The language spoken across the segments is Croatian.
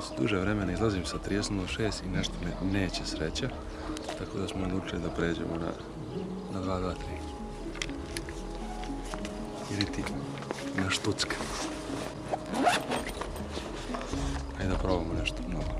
Već duže vremena izlazim sa 30.06 i nešto me neće sreća, tako da smo odlučili da pređemo na, na 2.23. Ili ti na štucka. Ajde da probamo nešto novo.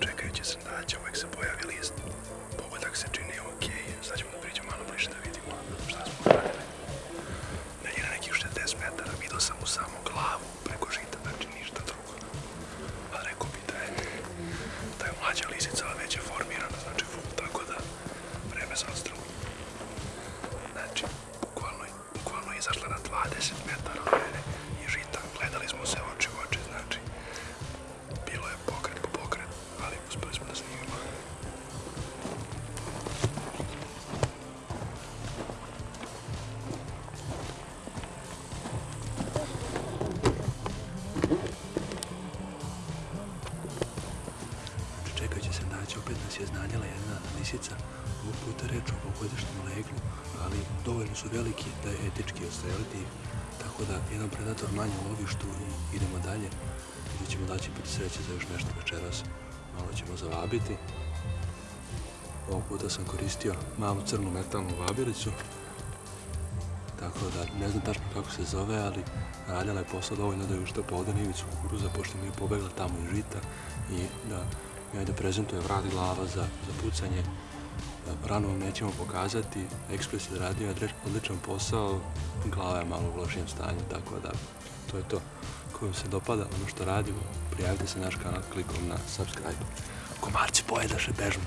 Čekajući srdaća uvek se pojavi list. samo glavu preko žita, znači ništa drugo. Pa rekao bi da je, da je mlađa lisica već je formirana, znači full, tako da vreme za odstrelu. Znači, bukvalno, bukvalno je izašla na 20 metara od mene. Lisica, ovog puta reč o ovogodišnjem leglu, ali dovoljno su veliki da je etički odstreliti ih. Tako da jedan predator manje u lovištu i idemo dalje. Vidjet ćemo da će biti sreće za još nešto večeras. Malo ćemo zavabiti. Ovog puta sam koristio malu crnu metalnu vabiricu. Tako da ne znam tačno kako se zove, ali radila je posao dovoljno da je uštapa ovdje nivicu kukuruza, pošto mi je pobegla tamo iz žita i da mi da prezentuje vrat glava za, za pucanje. Rano vam nećemo pokazati, Ekspres je radio odličan posao, glava je malo u lošijem stanju, tako da to je to. Ako vam se dopada ono što radimo, prijavite se na naš kanal klikom na subscribe. Komarci pojedaše bežno.